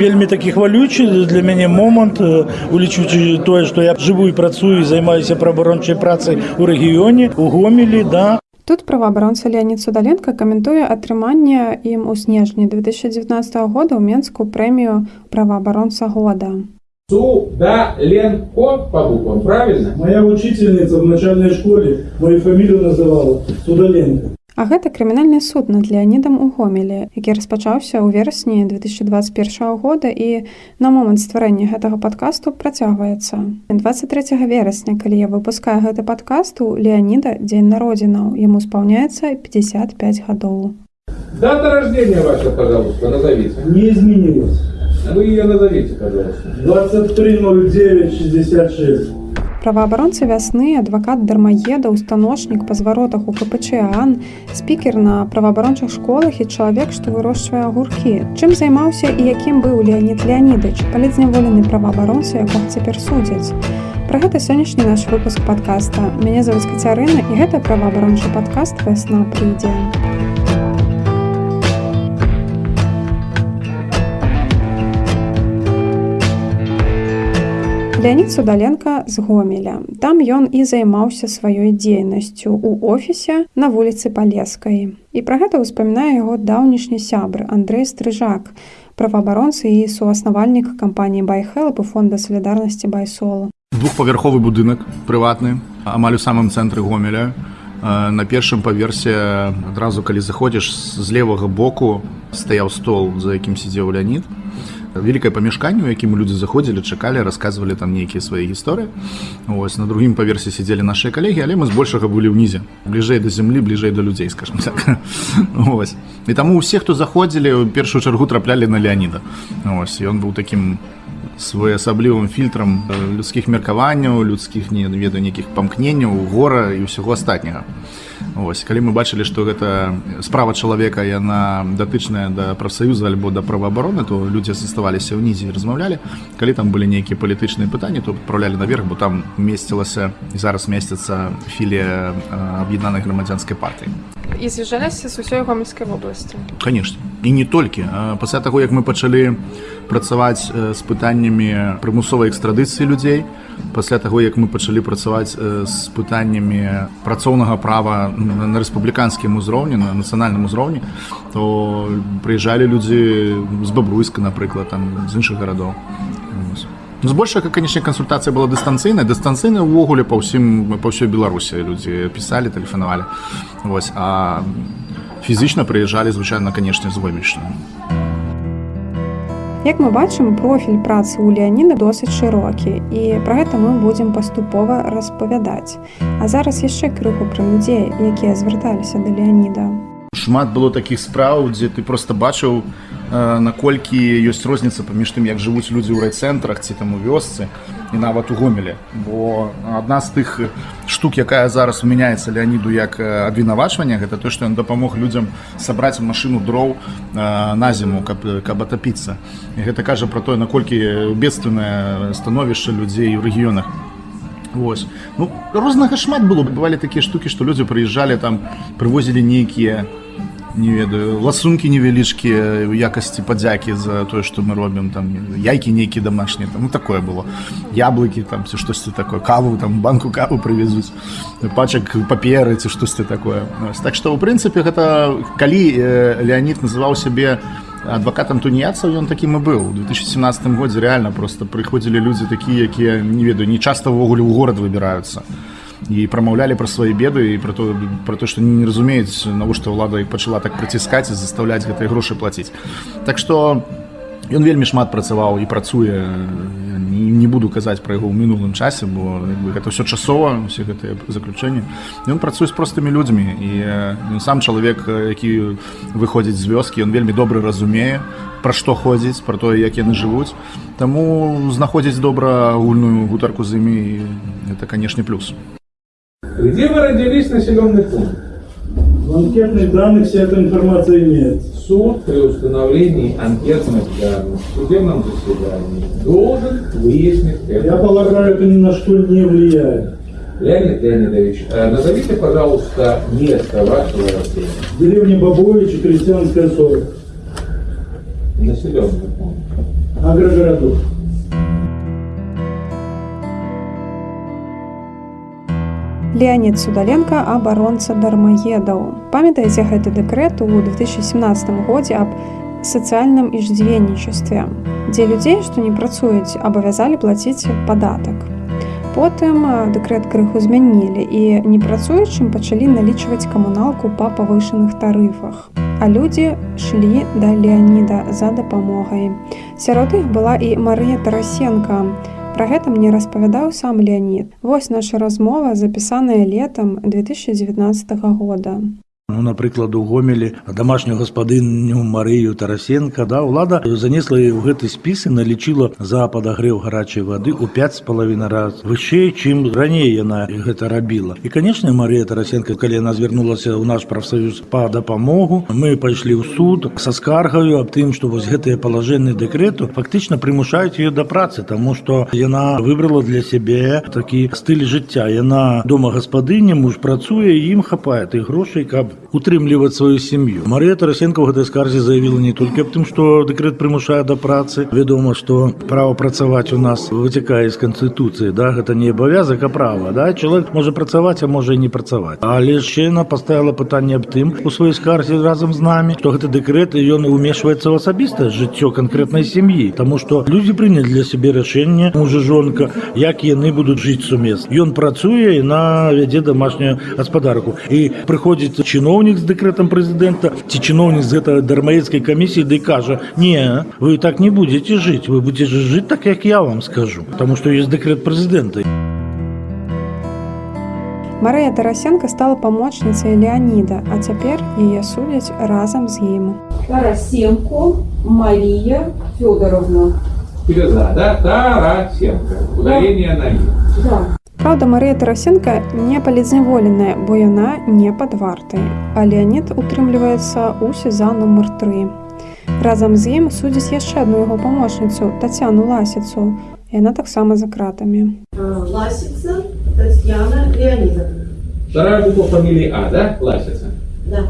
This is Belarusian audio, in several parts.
вельмі такі хвалючы для мяне момант улічваючы тое што я жыву і працую і займаюся праабарончай працай у рэгіёне у гомелі да Тут праваабаронца Леонид Судаленко каментуе атрыманне ім у снежні 2019 года ў менску прэмію праваабаронца года. Судаленко по буквам, правильно? моя учительница в начальной школе мою фамилию называла Судаленко А гэта крымінальны суд над Леонідам у гомелі, які распачаўся ў верасні 2021 года і на момант стварэння гэтага падкасту працягваецца. 23 верасня, калі я выпускаю гэты падкаст у Леоніда дзень народзінаў, яму спаўняецца 55 гадоў. Дата рождения ваша, пожалуйста, назовите. не изменилась Вы ее назовите, пожалуйста. 230966 Праваабаронца вясны, адвакат дармаеда, устаночнік па зваротах у КПЧ АН, спікер на праваабарончых школах і чалавек, што вырошчвае агуркі. Чым займаўся і якім быў Леонід Леонідыч, палітзняволены праваабаронца, якога цяпер судзяць. Пра гэта сённяшні наш выпуск падкаста. Мяне завуць Кацярына і гэта праваабарончы падкаст вясна прыйдзе. Леонид Судаленко з Гомеля. Там ён і займаўся сваёй дзейнасцю ў офісе на вуліцы Палескай. І пра гэта ўспамінае яго даўнішні сябр Андрэй Стрыжак, праваабаронцы і суаснавальнік кампаніі Байхелп у фонда салідарнасці Байсола. двухпавярховы будынак прыватны амаль у самым цэнтры гомеля Э, на першым паверсе адразу калі заходзіш з левага боку стаяў стол за якім сидзеў леонид вялікае памяшканне у якім людзі заходзілі чакалі расказвалі там нейкія свае гісторыі. Ось на другім паверсе сидзелі наши калегі але мы збольшага былі ўнізе бліжэй да зямлі бліжэй да людзей скажем так. Ось і таму усе хто заходзілі ў першую чаргу траплялі на леоніда ось ён быў таким своеасаблівым фільтрам людскіх меркаванняў людскіх не ведаю нейкіх памкненняў гора і ўсяго астатняга. Вось калі мы бачылі што гэта справа чалавека яна датычная да прафсаюза альбо да праваабароны то людзі заставаліся ўнізе размаўлялі. Калі там былі нейкія палітычныя пытанні то адпраўлялі наверх бо там месцілася і зараз месціцца філія аб'яднанай грамадзянскай партыі. І з'язджаліся з усёй гомельскай вобласці. Конечно і не толькі. Пасля таго як мы пачалі працаваць з пытаннямі прымусовай экстрадыцыі людзей пасля таго як мы пачалі працаваць з пытаннямі працоўнага права на рэспубліканскім узроўні на нацыянальным узроўні то прыязджалі людзі з бабруйска напрыклад там з іншых гарадоў. Збольшага канечне кансультацыя была дыстанцыйная. Дыстанцыйная ўвогуле па ўсім па ўсёй беларусі людзі пісалі тэлефанавалі. Вось. А фізічна прыязджалі звычайна канешне з вымечным Як мы бачым, профіль працы ў Леаніна досыць шырокі і пра гэта мы будзем паступова распавядаць. А зараз яшчэ крыху пра людзей, якія звярталіся да Леаніда. шмат было такіх спраў дзе ты просто бачыў наколькі ёсць розніца паміж тым як жывуць людзі ў райцэнтрах ці там у вёсцы і нават у гомеле бо адна з тых штук якая зараз умяняецца леоніду як абвінавачванне гэта то што ён дапамог людзям сабраць машыну дроў на зіму каб, каб атапіцца. Гэта кажа пра тое наколькі бедственнае становішча людзей у рэгіёнах. Вось. Ну, рознага шмат было. Бывалі такія штукі што людзі прыязджалі там прывозілі нейкія не ведаю. Ласункі невялічкія у якасці падзякі за тое што мы робім там яйкі нейкія домашнія там ну такое было. Яблыкі там ці штосьці такое. Каву там банку каву прывезуць пачак паперы ці штосьці такое. Вось. так што ў прынцыпе гэта калі э, леонид называў сябе адвакатам туніяцаў ён такім і быў у 2017 годзе реально просто прыходзілі людзі такія якія не ведаю не часта ўвогуле ў горад выбіраюцца і прамаўлялі пра свае беды і пра то пра то што не разумеюць навошта ўлада іх пачала так праціскаць і заставляць гэтыя грошы плаціць так што ён вельмі шмат працаваў і працуе. Не, не буду казаць пра яго ў мінулым часе бо бы, гэта ўсё часова усе гэтыя заключэнні. Ён працуе з простымі людзьмі і ён сам чалавек які выходзіць з вёскі ён вельмі добра разумее пра што ходзіць пра тое як яны жывуць. Таму знаходзіць добра агульную гутарку з імі это канешне плюс Где вы родились, населенный пункт? в анкетных данных вся эта информация имеется Суд при установлении анкетных данных в судебном заседании должен выяснить это. я полагаю это ни на что не влияет Леонид Леонидович, э, назовите, пожалуйста, место вашего рождения. деревня бабович крестьянская 40 Населенный пункт. агрогородов. Леонид Судаленко абаронца дармаедаў. Памятаеце гэты дэкрэт у 2017 годзе аб сацыяльным иждзівеннічестве, дзе людзей, што не працуюць, абавязалі плаціць падатак. Потым а, дэкрэт крыху змянілі і непрацуючым пачалі налічваць камуналку па павышаных тарыфах. А людзі шлі да Леаніда за дапамогай. Сярод іх была і Марыя Тарасенко. Пра гэта мне распавядаў сам Леонід. Вось наша размова, запісаная летам 2019 года. Ну, напрыклад, у гомелі домашнюю гаспадыню Марыю Тарасенко да ўлада занесла ў гэты спіс і налічыла за падагрэў гарачай вады ў пять з палавіна раз вышэй чым раней яна гэта рабіла. І канешне Марія Тарасенко калі яна звярнулася ў наш прафсаюз па дапамогу мы пайшлі ў суд са скаргаю аб тым што вось гэтыя палажэнны дэкрэту фактычна прымушаюць ее да працы таму што яна выбрала для сябе такі стыль жыцця яна дома гаспадыня муж працуе ім хапае тых грошай каб утрымліваць сваю сям'ю. Марія Тарасенко ў гэтай скарзе заявіла не толькі аб тым што дэкрэт прымушае да працы. Вядома што права працаваць у нас выцякае з канстытуцыі да? Гэта не абавязак а права да? Чалавек можа працаваць а можа і не працаваць. Але яна паставіла пытанне аб тым у сваёй скарзе разам з намі што гэты дэкрэт ён умешваецца ў асабістае жыццё канкрэтнай сям'і. Таму што людзі прынялі для сябе рашэнне мужа жонка як яны будуць жыць сумесна. Ён працуе і на вядзе домашнюю гаспадарку. І прыходзіць чыноўнік з дэкрэтам прэзідэнта ці чыноўнік з гэта дармаецкай камісіі ды кажа не вы так не будете жыць вы будете жыць так як я вам скажу потому что есть дэкрэт прэзідэнта Марыя Тарасенко стала памочніцай Леаніда, а цяпер яе судзяць разам з ім. Тарасенко Мария Федоровна. Серьезно, да? Тарасенко. Ударение на «и». Да. Праўда, Марыя Тарасенко не палідзняволеная, бо яна не пад вартай. А Леонід утрымліваецца ў сеза нумар 3. Разам з ім судзяць яшчэ адну яго памочніцу Тацяну Ласіцу. Яна таксама за кратамі. А, Ласица Татьяна Леонидовна. Вторая буква фамилии А, да? Ласица. Да.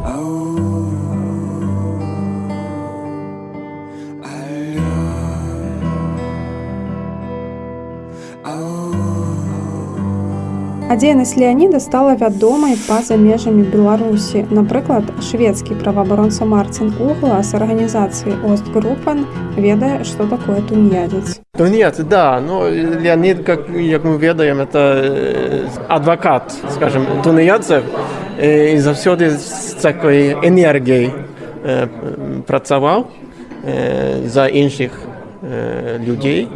Дзейнасць Леаніда стала вядомай па-за межамі Беларусі. Напрыклад, шведскі праваабаронца Марцін Угла з арганізацыі Остгруппан ведае, што такое тунеядзец. Тунец, да, но Леонид, как, как мы ведаем, это э, адвокат, скажем, тунеядцев, э, и завсёды з такой энергией э, працаваў э, за іншых э, людзей.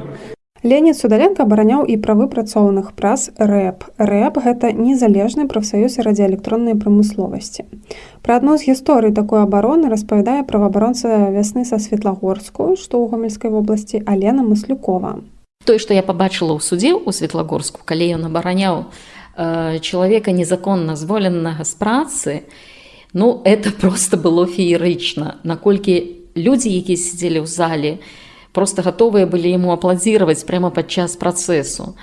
Леонід Судаленко абараняў і правы працоўных праз рэп. Рэп гэта незалежны прафсаюз радыаэлектроннай прамысловасці. Пра адну з гісторый такой абароны распавядае праваабаронца вясны са Светлагорску, што ў гомельскай вобласці Алена Маслюкова. Тое, што я пабачыла ў судзе ў Светлагорску, калі ён абараняў э, чалавека незаконна зволенага з працы, ну это просто было феерычна, наколькі людзі, якія сидзелі ў зале, просто гатовыя былі яму апладзіраваць прямо падчас працэсу.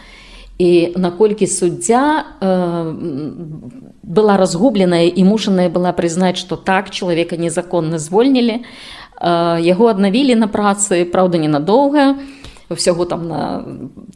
І наколькі суддзя э, была разгубленая і мушаная была прызнаць, што так чалавека незаконна звольнілі, э, яго аднавілі на працы, праўда, ненадоўга, ўсяго там на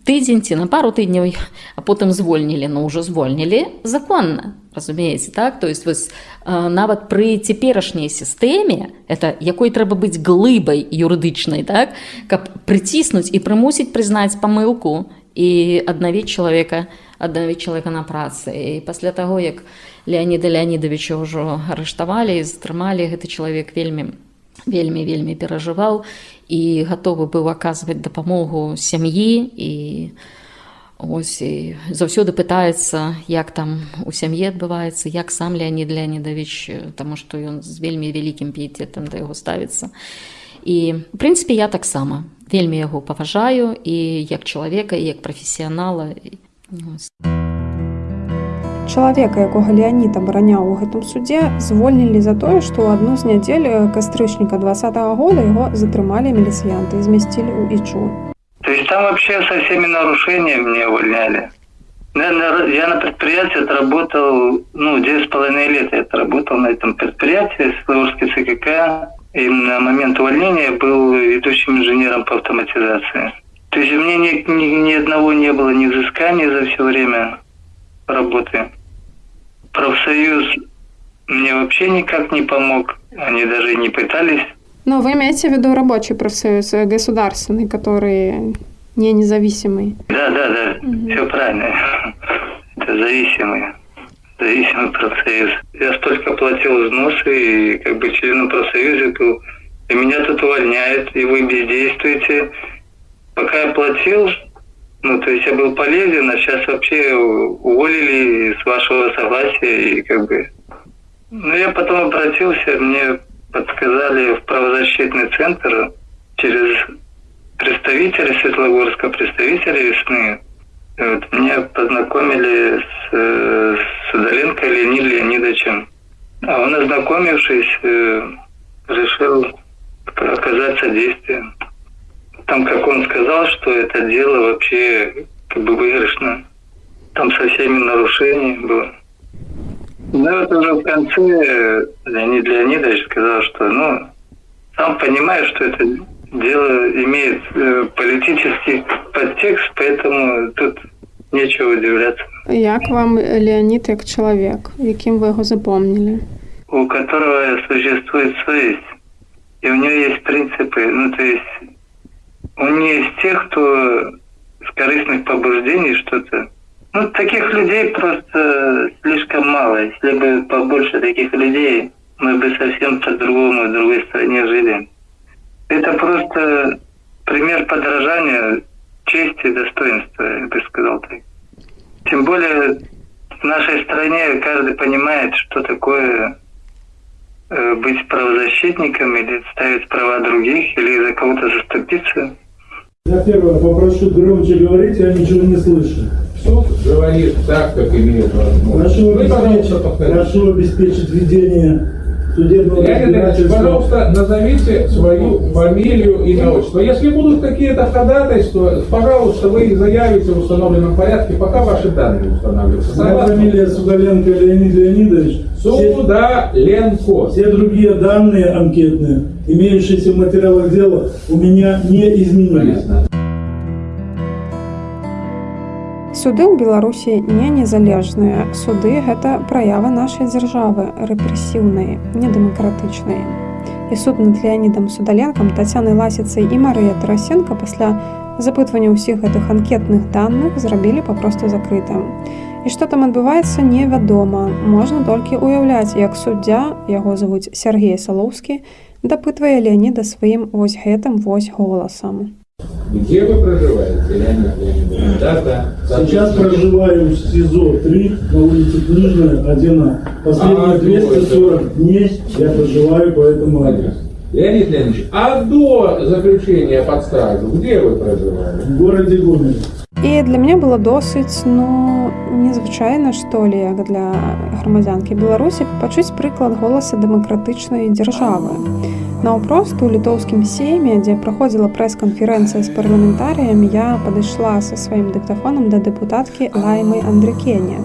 тыдзень ці на пару тыдняў, а потым звольнілі, но ўжо звольнілі законна разумееце так? То есть вось нават пры цяперашняй сістэме это якой трэба быць глыбай юрыдычнай так? Каб прыціснуць і прымусіць прызнаць памылку і аднавіць чалавека аднавіць чалавека на працы і пасля таго як леоніда леонидовича ўжо арыштавалі затрымалі гэты чалавек вельмі вельмі вельмі перажываў і гатовы быў аказваць дапамогу сям'і і Ось і заўсёды пытаецца, як там у сям'і адбываецца, як сам Леонід Леонідович, таму што ён з вельмі вялікім піетэтам да яго ставіцца. І у прынцыпе я таксама вельмі яго паважаю і як чалавека і як прафесіянала. Чалавека, якога Леонід абараняў у гэтым судзе, звольнілі за тое, што ў адну з нядзель кастрычніка два -го года яго затрымалі міліцыянты і змясцілі ў ічу. То есть там вообще со всеми нарушениями меня увольняли. Я на, я на предприятии отработал, ну, 9,5 лет я отработал на этом предприятии, Светлогорский ЦКК. и на момент увольнения был ведущим инженером по автоматизации. То есть у меня ни, ни, ни одного не было ни взыскания за все время работы. Профсоюз мне вообще никак не помог. Они даже не пытались. Но вы имеете в виду рабочий профсоюз, э, государственный, который не независимый? Да, да, да, все правильно. Это зависимый, зависимый профсоюз. Я столько платил взносы и как бы членом профсоюза был. И меня тут увольняют, и вы бездействуете. Пока я платил, ну, то есть я был полезен, а сейчас вообще уволили с вашего согласия и как бы... Ну, я потом обратился, мне подсказали в правозащитный центр через представителя Светлогорска, представителя весны. Вот, меня познакомили с, э, с Удаленко Леонидом Леонидовичем. А он, ознакомившись, э, решил оказать содействие. Там, как он сказал, что это дело вообще как бы выигрышно. Там со всеми нарушениями было. Ну, вот уже в конце Леонид Леонидович сказал, что, ну, сам понимаю, что это дело имеет э, политический подтекст, поэтому тут нечего удивляться. Як вам Леонід як чоловік? Яким ви його запомнили? У которого существует совесть, и у него есть принципы, ну, то есть он не из тех, кто с корыстных побуждений что-то. Ну, таких людей просто слишком мало. Если бы побольше таких людей, мы бы совсем по-другому в другой стране жили. Это просто пример подражания чести и достоинства, я бы сказал так. Тем более в нашей стране каждый понимает, что такое э, быть правозащитником или ставить права других, или за кого-то заступиться. Я первое попрошу громче говорить, я ничего не слышу. Суд говорит так, как имеет возможность. Прошу обеспечить, повторите. прошу обеспечить ведение судебного разбирательства. пожалуйста, назовите свою фамилию, имя, отчество. Если будут какие-то ходатайства, пожалуйста, вы их заявите в установленном порядке, пока ваши данные устанавливаются. Моя фамилия Судаленко Леонид Леонидович. Все, Судаленко. все другие данные анкетные, имеющиеся в материалах дела, у меня не изменились. Понятно. Суды ў Беларусі не незалежныя. Суды гэта праява нашай дзяржавы рэпрэсіўнай, недэмакратычнай. І суд над Леонідам Судаленкам, Тацянай Ласіцай і Марыя Тарасенко пасля запытвання ўсіх гэтых анкетных даных зрабілі папросту закрытым. І што там адбываецца невядома. Можна толькі ўяўляць, як суддзя, яго завуць Сергей Салоўскі, дапытвае Леоніда сваім вось гэтым вось голасам. Где вы проживаете, Леонид Леонидович? Дата. Сейчас соответственно, проживаю в СИЗО-3 на улице Книжная, 1А. Последние А, 240 дней я проживаю по этому адресу. Леонид Леонидович, а до заключения под стражу, где вы проживали? В городе Гомеле. І для мяне было досыць ну незвычайна што ли як для грамадзянкі беларусі пачуць прыклад голаса дэмакратычнай дзяржавы наўпрост у літоўскім сейме дзе праходзіла прэс-канферэнцыя з парламентарыямі я падышла са сваім дыктафонам да дэпутаткі лаймы андрыкене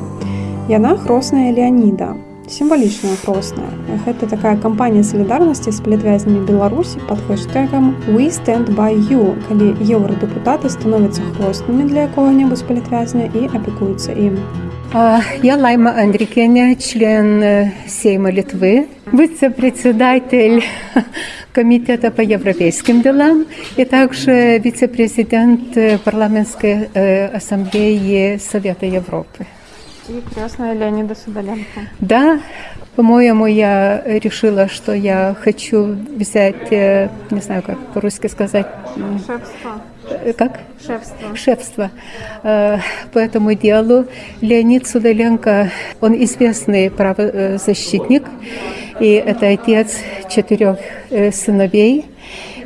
яна хросная леаніда сімвалічная хросная гэта такая кампанія салідарнасці з палітвязнямі беларусі под хэштегам we stand by you калі еўрадэпутаты становяцца хроснымі для якога-небудзь палітвязня і апекуюцца ім А, Я Лайма Андрикеня, член э, Сейма Литвы, вице-председатель Комитета по европейским делам и также вице-президент э, парламентской э, ассамблеи Совета Европы. і красная Леоніда Судаленко Да, по-моему, я решила, что я хочу взять, не знаю, как по-русски сказать, шефство как? шефство шефство э, по этому делу. Леонид Судаленко, он известный правозащитник, и это отец четырех э, сыновей,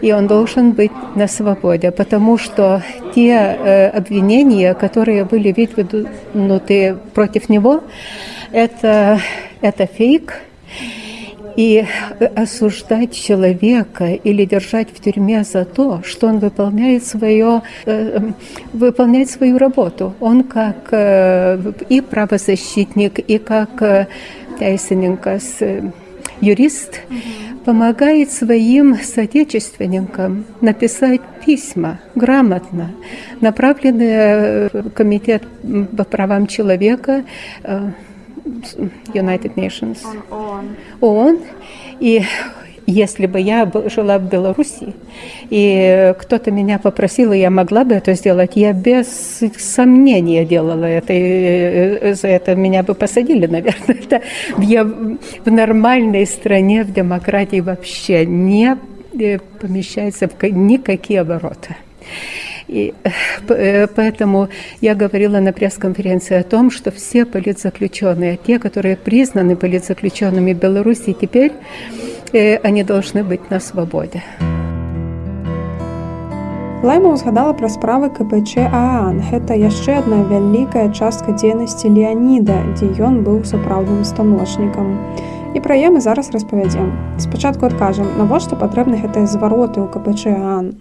и он должен быть на свободе, потому что те э, обвинения, которые были выдвинуты против него, это, это фейк, и осуждать человека или держать в тюрьме за то, что он выполняет, свое, э, выполняет свою работу. Он как э, и правозащитник, и как э, Тайсененко, с, э, юрист, помогает своим соотечественникам написать письма грамотно, направленные в Комитет по правам человека э, United Nations, ООН. И если бы я жила в Беларуси, и кто-то меня попросил, и я могла бы это сделать, я без сомнения делала это. И э, за это меня бы посадили, наверное. Это я в нормальной стране, в демократии вообще не э, помещается в ка- никакие обороты. И э, п- э, поэтому я говорила на пресс-конференции о том, что все политзаключенные, те, которые признаны политзаключенными в Беларуси теперь, э, они должны быть на свободе. Лайма ўзгадала пра справы КПЧ Аан. Гэта яшчэ адна вялікая частка дзейнасці Леаніда, дзе ён быў сапраўдным станочнікам. І пра яе мы зараз распавядзем. Спачатку адкажам, навошта патрэбны гэтыя звароты ў КПЧ Аан.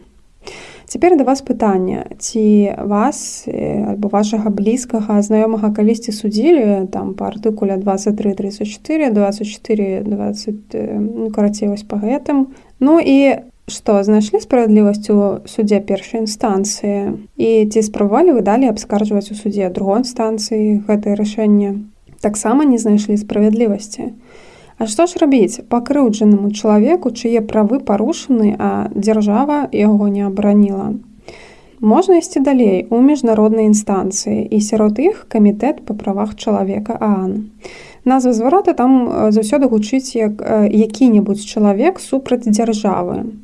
Цяпер да вас пытанне, ці вас э, альбо вашага блізкага знаёмага калісьці судзілі там па артыкуле 2334, 24, 20, э, ну, карацей вось па гэтым. Ну і што знайшлі справядлівасць у судзе першай інстанцыі? І ці спрабавалі вы далей абскарджваць у судзе другой інстанцыі гэтае рашэнне? Таксама не знайшлі справядлівасці А што ж рабіць? Пакрыўджанаму чалавеку чые правы парушаны а дзяржава яго не абараніла. Можна ісці далей у міжнароднай інстанцыі і сярод іх камітэт па правах чалавека аан. Назва зварота там заўсёды гучыць як які-небудзь чалавек супраць дзяржавы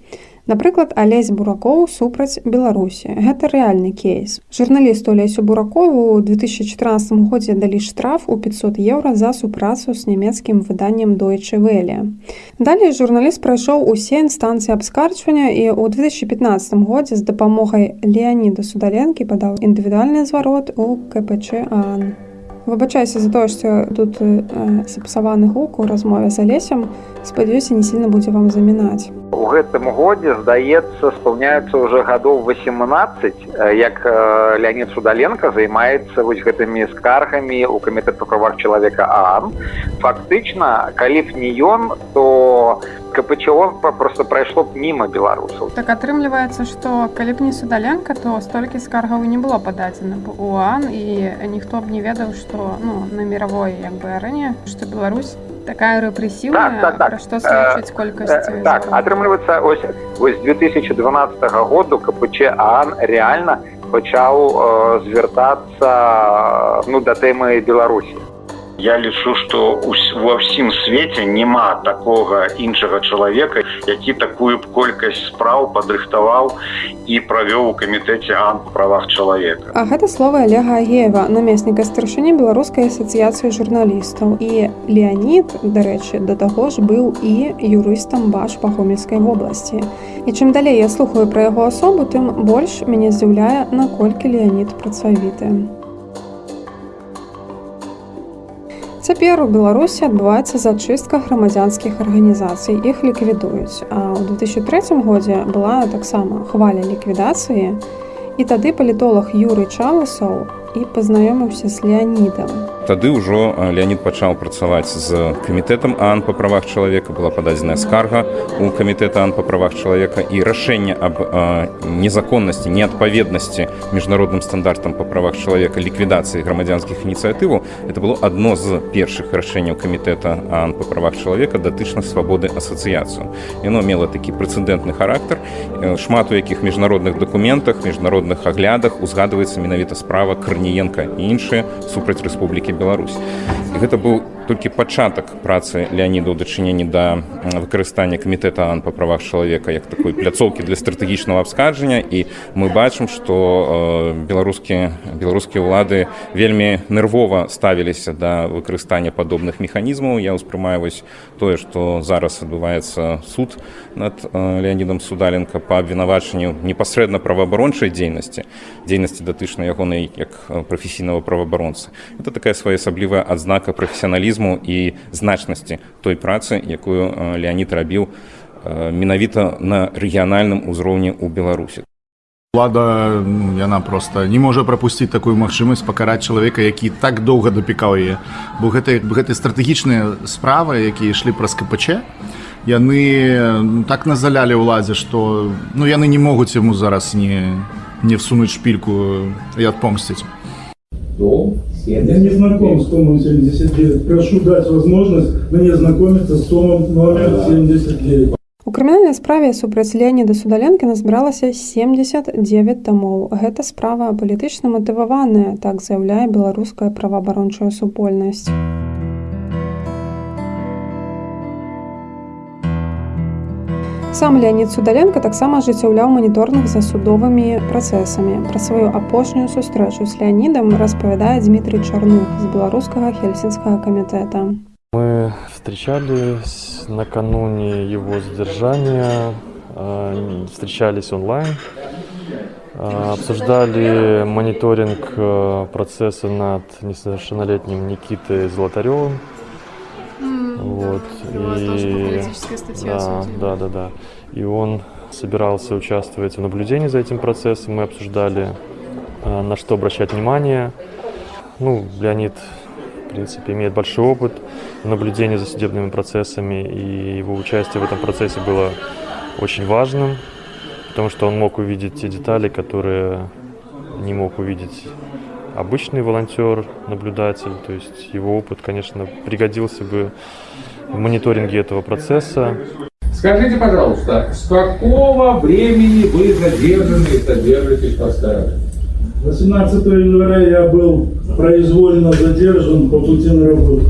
Напрыклад, Алесь Буракоў супраць Беларусі. Гэта рэальны кейс. Журналісту Алесю Буракову ў 2014 годзе далі штраф у 500 еўра за супрацу з нямецкім выданнем Deutsche Welle. Далей журналіст прайшоў усе інстанцыі абскарджвання і ў 2015 годзе з дапамогай Леаніда Судаленкі падаў індывідуальны зварот у КПЧ ААН. Выбачайся за тое, што тут э, сапсаваны гук у размове з Алесем. Спадзяюся, не сильно будзе вам замінаць. У гэтым годзе здаецца спаўняецца ўжо гадоў 18 э, як Леонид Судаленко займаецца вось гэтымі скаргамі у камітэт па правах чалавека ААН фактычна калі б не ён то КПЧО просто прайшло б мімо беларусаў Так атрымліваецца, што калі б не судаленка, то столькі скаргаў не было пададзена б у УАН і ніхто б не ведаў, што ну, на міравой як бы арэне, што Беларусь такая рэпрэсіўная, Так, так, так. пра што сведчыць колькасць Э, так атрымліваецца ось ось 2012 году КПЧ ААН реально пачаў э, звяртацца ну да тэмы беларусі Я лічу, што ва ўсім свеце няма такога іншага чалавека, які такую б колькасць спраў падрыхтаваў і правёў у камітэце ан па правах чалавека. А гэта словы Олега Агеева, намесніка старшыні беларускай асацыяцыі журналістаў. І Леонід, дарэчы, да таго ж быў і юрыстам баш па гомельскай вобласці. І чым далей я слухаю пра яго асобу, тым больш мяне здзіўляе, наколькі Леонід працавіты. Цяпер у Беларусі адбываецца зачыстка грамадзянскіх арганізацый. Іх ліквідуюць. А ў 2003 годзе была таксама хваля ліквідацыі. І тады палітолог Юрый Чаласаў і пазнаёміўся з Леонідам. Тады ўжо Леонид пачаў працаваць з камітэтам АН па правах чалавека, была пададзеная скарга у камітэта АН па правах чалавека і рашэнне аб незаконнасці, неадпаведнасці міжнародным стандартам па правах чалавека ліквідацыі грамадзянскіх ініцыятываў. Это было адно з першых рашэнняў камітэта АН па правах чалавека датычна свабоды асацыяцыю. Яно мела такі прэцэдэнтны характар. Э, Шмат у якіх міжнародных дакументах, міжнародных аглядах узгадваецца менавіта справа Карніенка і іншыя супраць Рэспублікі Беларусь. І гэта быў толькі пачатак працы Леаніда ў дачыненні да выкарыстання камітэта АН па правах чалавека як такой пляцоўкі для стратэгічнага абскарджання і мы бачым, што э, беларускія беларускія ўлады вельмі нервова ставіліся да выкарыстання падобных механізмаў. Я ўспрымаю вось тое, што зараз адбываецца суд над э, Леонідам Судаленко па абвінавачанню непасрэдна праваабарончай дзейнасці дзейнасці датычнай ягонай як э, прафесійнага праваабаронцы. Это такая своеасаблівая адзнака прафесіяналізму і значнасці той працы, якую э, Леонид рабіў э, менавіта на рэгіянальным узроўні ў Беларусі. Улада ну, яна просто не можа прапусціць такую магчымасць пакараць чалавека, які так доўга дапікаў яе. Бо гэта гэтай стратэгічныя справы, якія ішлі праз КПЧ, яны ну, так назалялі ўладзе што ну яны не могуць яму зараз не не всунуць шпільку і адпомсціць Дом Я не знаком с Томом 79. Прошу дать возможность мне знакомиться с Томом номер 79. У крымінальнай справе супраць Леаніда Судаленкі назбіралася 79 тамоў. Гэта справа палітычна матываваная, так заяўляе беларуская праваабарончая супольнасць. Сам Леонид Судаленко таксама ажыццяўляў маніторнг за судовымі працэсамі. Пра сваю апошнюю сустрэчу з Леонидом распавядае Дмітрий Чарных з беларускага хельсінскага камітэта. Мы встречались накануне его задержания, встречались онлайн, обсуждали мониторинг э, процесса над несовершеннолетним Никитой Золотаревым. Вот. И... Да, да, да, да. И он собирался участвовать в наблюдении за этим процессом. Мы обсуждали, на что обращать внимание. Ну, Леонид, в принципе, имеет большой опыт в наблюдении за судебными процессами, и его участие в этом процессе было очень важным, потому что он мог увидеть те детали, которые не мог увидеть обычный волонтер, наблюдатель. То есть его опыт, конечно, пригодился бы в мониторинге этого процесса. Скажите, пожалуйста, с какого времени вы задержаны и содержитесь под стражей? 18 января я был произвольно задержан по пути на работу.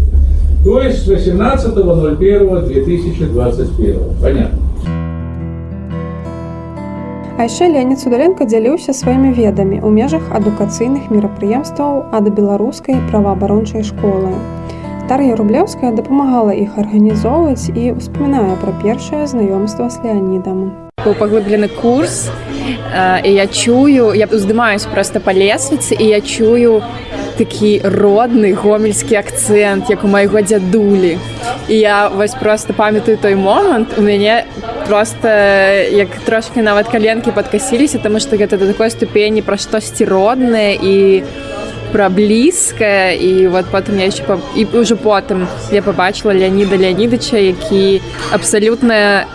То есть с 18.01.2021. Понятно. А яшчэ Леонид Судаленко дзяліўся сваімі ведамі ў межах адукацыйных мерапрыемстваў ад беларускай праваабарончай школы. Дар'я Рублеўская дапамагала іх арганізоўваць і ўспамінае пра першае знаёмства з Леонідам. Быў паглыблены курс і я чую, я уздымаюсь проста па лесвіцы і я чую такі родны гомельскі акцэнт, як у майго дзядулі. І я вось просто памятаю той момант у мяне просто як трошки нават каленкі падкасіліся, таму што гэта да такой ступені пра штосьці роднае і пра блізкае. І вот потым я яшчэ і ўжо потым я пабачыла Леаніда Леанідыча, які абсалютна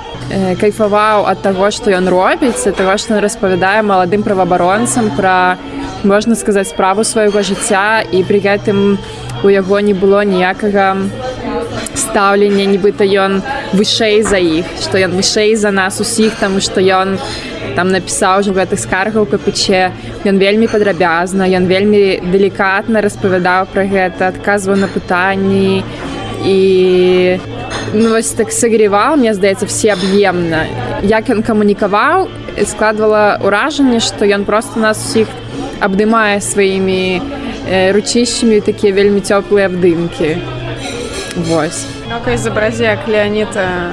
кайфаваў ад таго, што ён робіць, таго, што ён распавядае маладым праваабаронцам пра можна сказаць справу свайго жыцця. І пры гэтым у яго не было ніякага стаўлення, нібыта ён вышэй за іх, што ён вышэй за нас усіх, таму што ён там напісаў ужо гэтых скаргаў капіче. Ён вельмі падрабязна, ён вельмі далікатна распавядаў пра гэта, адказваў на пытанні і ну, вось так сагреваў, мне здаецца всеаб'емна. Як ён камунікаваў, складвала ўражанне, што ён проста нас усіх абдымае сваімі э, ручищамі такія вельмі цёплыя абдымкі. Вось. Ну-ка изобрази, як Леонид э,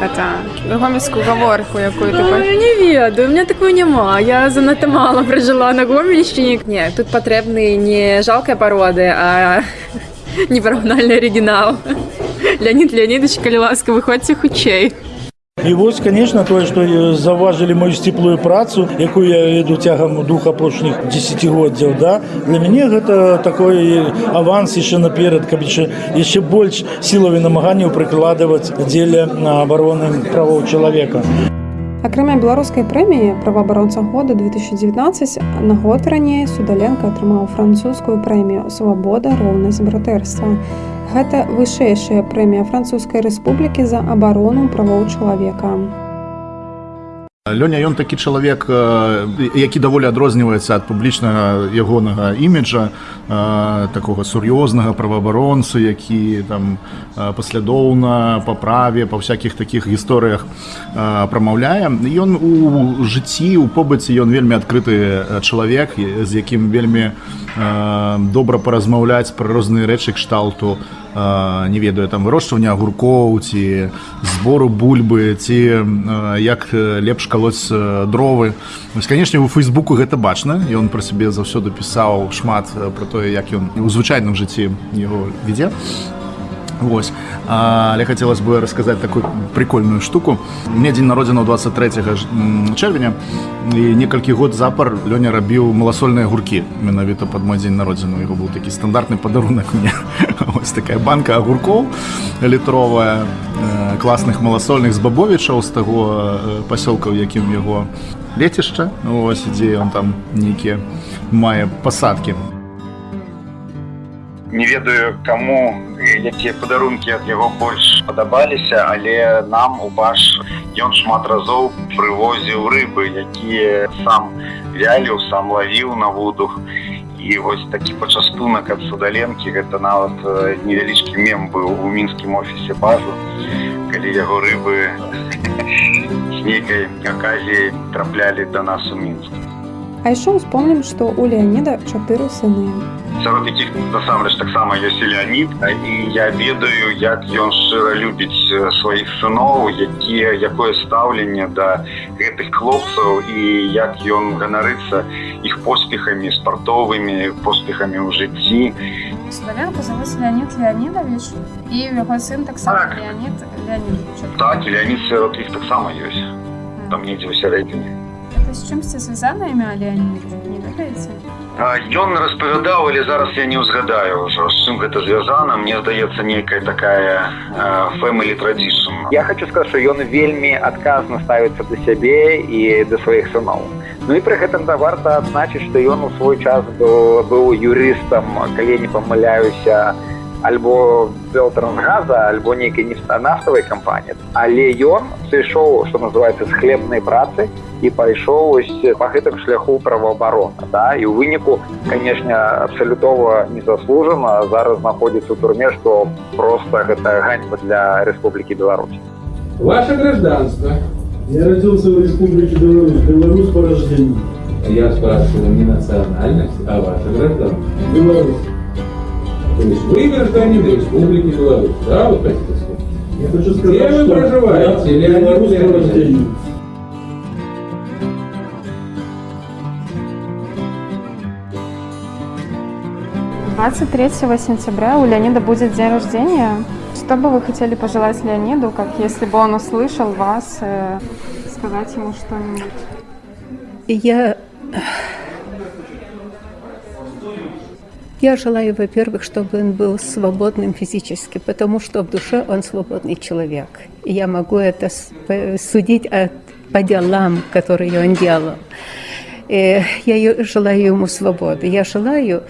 это гомельскую гаворку, якую ты ну, не ведаю, у меня такой няма. Я занадта мало прожила на Гомельщине. Не, тут потребны не жалкая породы, а непараўнальны арыгінал. Леонид Леонидович, калі ласка, выходзьце хутчэй. І вось конечно тое што заўважылі мою сціплую працу якую я веду цягам двух апошніх десятгоддзяў да для мяне гэта такой аванс яшчэ наперад каб яшчэ яшчэ больш сілаві намаганняў прыкладваць дзеля на абароны правоў чалавека акрамя беларускай прэміі праваабаронца года 2019 на год раней судаленко атрымаў французскую прэмію свабода роўнасць братэрства Гэта вышэйшая прэмія французскай рэспублікі за абарону правоў чалавека. Лёня ён такі чалавек які даволі адрозніваецца ад публічнага ягонага іміджа такога сур'ёзнага праваабаронцы які там паслядоўна па праве па всякихх таких гісторыях прамаўляе. Ён у жыцці у побыце ён вельмі адкрыты чалавек з якім вельмі добра паразмаўляць пра розныя рэчы кшталту не ведаю там вырошчвання агуркоў ці збору бульбы ці як лепш калоць дровы. Канешне у фейсбуку гэта бачна ён пра сябе заўсёды пісаў шмат пра тое як ён у звычайным жыцці яго вядзе Вось. А, Але хацелось бы расказаць такую прикольную штуку. У меня дзень народзінаў 23 ж- м, чэрвеня і некалькі год запар Лёня рабіў маласольныя гуркі. Менавіта пад мой дзень народзіну яго быў такі стандартны падарунак мне ось такая банка агуркоў літровая класных маласольных з бабовічаў з таго пасёлка ў якім яго лецішча ось дзе ён там нейкія мае пасадкі не ведаю каму якія падарункі ад яго больш падабаліся але нам у баш ён шмат разоў прывозіў рыбы якія сам вяліў сам лавіў на вудух і вось такі пачастунак ад судаленкі гэта нават э, невялічкі мем быў у мінскім офісе базу. Калі яго рыбы з нейкай аказіяй траплялі да нас у мінск А яшчэ успомнім, што ў Леаніда чатыры сыны. сярод якіх насамрэч таксама ёсць і леонид і я ведаю як ён шчыра любіць э, сваіх сыноў якія якое стаўленне да гэтых хлопцаў і як ён ганарыцца іх поспехамі спартовымі поспехамі ў жыцці. Славянку зовут Леонид Леонидович, и его сын так само Леонид Леонидович. так і леонид сярод іх таксама ёсць. Там недзе ў сярэдзіне С чем-то связано имя Леонид? Не ведаете? А, Ён распавядаў, але зараз я не ўзгадаю ўжо з чым гэта звязана мне здаецца нейкая такая family tradition Я хочу сказаць, што ён вельмі адказна ставіцца да сябе і да сваіх сыноў. Ну і пры гэтым да варта адзначыць, што ён у свой час быў, быў юрыстам, калі я не памыляюся, альбо Белтрансгаза, альбо нейкай нефтанафтавай кампаніі. Але ён сышоў, што называецца з хлебнай працы і пайшоў ось па гэтым шляху праваабарона. Да? І ў выніку, канешне, абсалютова незаслужана зараз знаходзіцца ў турме, што проста гэта ганьба для Рэспублікі Беларусь. Ваше гражданство. Я родился в Республике Беларусь, белорус по рождению. Я спрашиваю не национальность, а ваше гражданство. Беларусь. То есть вы гражданин Республики Беларусь, да, вы хотите сказать? Я хочу сказать, Где вы что проживаете, я по Леонидович? рождению. Двадцать третьего сентября у Леонида будет день рождения. Что бы вы хотели пожелать Леониду, как если бы он услышал вас, э, сказать ему что-нибудь? Я... Я желаю, во-первых, чтобы он был свободным физически, потому что в душе он свободный человек. И я могу это с- по- судить от, по делам, которые он делал. И я ё- желаю ему свободы. Я желаю,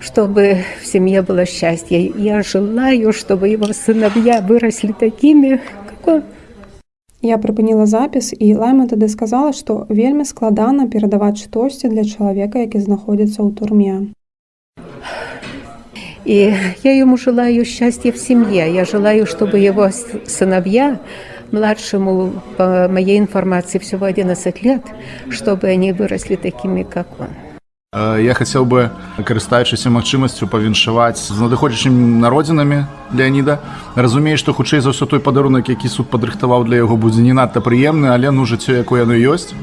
чтобы в семье было счастье. Я желаю, чтобы его сыновья выросли такими, как он. Я прыпыніла запіс і Лайма тады сказала, што вельмі складана перадаваць штосьці для чалавека, які знаходзіцца ў турме. И я ему желаю счастья в семье. Я желаю, чтобы его сыновья, младшему, по моей информации, всего 11 лет, чтобы они выросли такими, как он. Э, Я хацеў бы, карыстаючыся магчымасцю павіншаваць з надыходзячымі народзінамі Леаніда. Разумею, што хутчэй за ўсё той падарунак, які суд падрыхтаваў для яго будзе не надта прыемны, але ну жыццё, якое яно ёсць.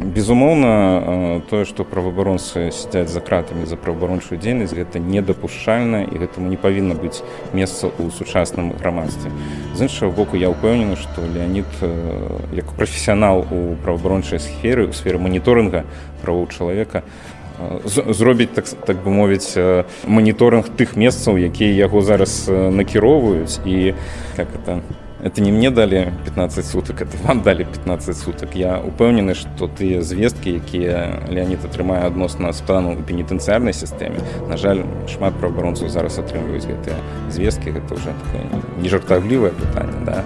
Безумоўна, тое, што праваабаронцы сядзяць за кратамі за праваабарончую дзейнасць, гэта недапушчальна і гэтаму не павінна быць месца ў сучасным грамадстве. З іншага боку, я ўпэўнены, што Леонид як прафесіянал у праваабарончай сферы, у сферы моніторынга правоў чалавека, зробіць так, так бы мовіць моніторинг тых месцаў, якія яго зараз накіроўваюць і как это это не мне далі 15 сутак это вам далі 15 сутак я упэўнены што тыя звесткі якія Леонид атрымае адносна стану у пенітэнцыярнай сістэме на жаль шмат праваабаронцаў зараз атрымліваюць гэтыя звесткі гэта уже не жартаўлівае пытанне да.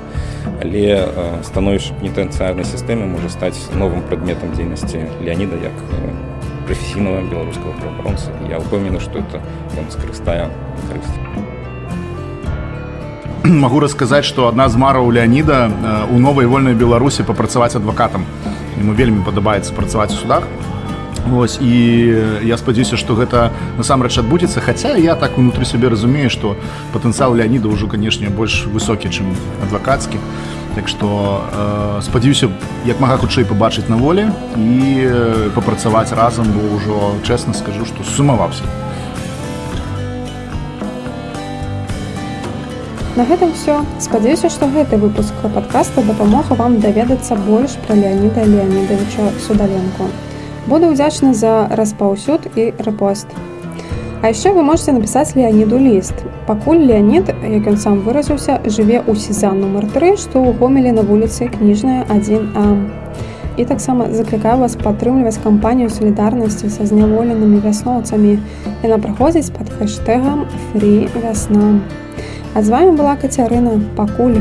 Але э, становішча пенітэнцыярнай сістэмы можа стаць новым прадметам дзейнасці Леонида як э, прафесійнага беларускага праваабаронца я ўпэўнены што это ён скарыстае карысць Магу расказаць, што адна з мараў Леаніда э, у новай вольнай Беларусі папрацаваць адвакатам. Яму вельмі падабаецца працаваць у судах. Вось, і я спадзяюся, што гэта насамрэч адбудзецца, хаця я так унутры сябе разумею, што патэнцыял Леаніда ўжо, канешне, больш высокі, чым адвакацкі. Так што э, спадзяюся, як мага хутчэй пабачыць на волі і э, папрацаваць разам, бо ўжо чэсна скажу, што сумаваўся. На гэтым все спадзяюся што гэты выпуск падкаста дапамога вам даведацца больш пра леаніда леонидовича судаленко буду ўдзячны за распаўсюд і рэпост. А яшчэ вы можете напісаць леоніду ліст. Пакуль леонид як ён сам выразіўся жыве ў сезан нумар 3 што ў гомелі на вуліцы кніжная 1 а. І таксама заклікаю вас падтрымліваць кампанію салідарнасці са зняволенымі вясноўцамі яна праходзіць пад хэштегам фрі вясна а з вами была кацярына пакуль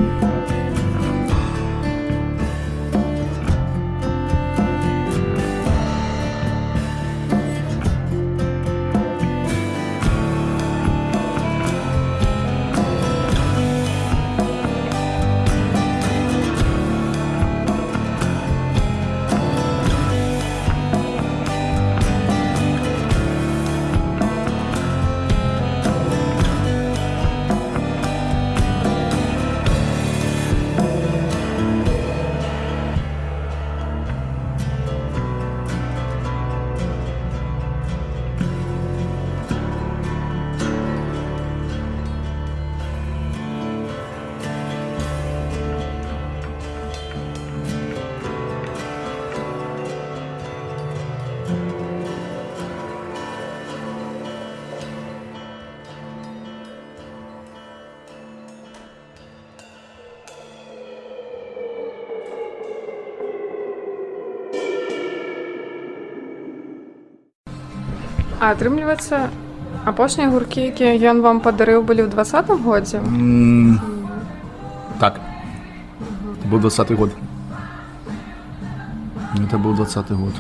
А атрымліваецца апошнія гуркі якія ён вам падарыў былі ў двадцатым годзе М, Так. Это был 20 год. Это был 20 год.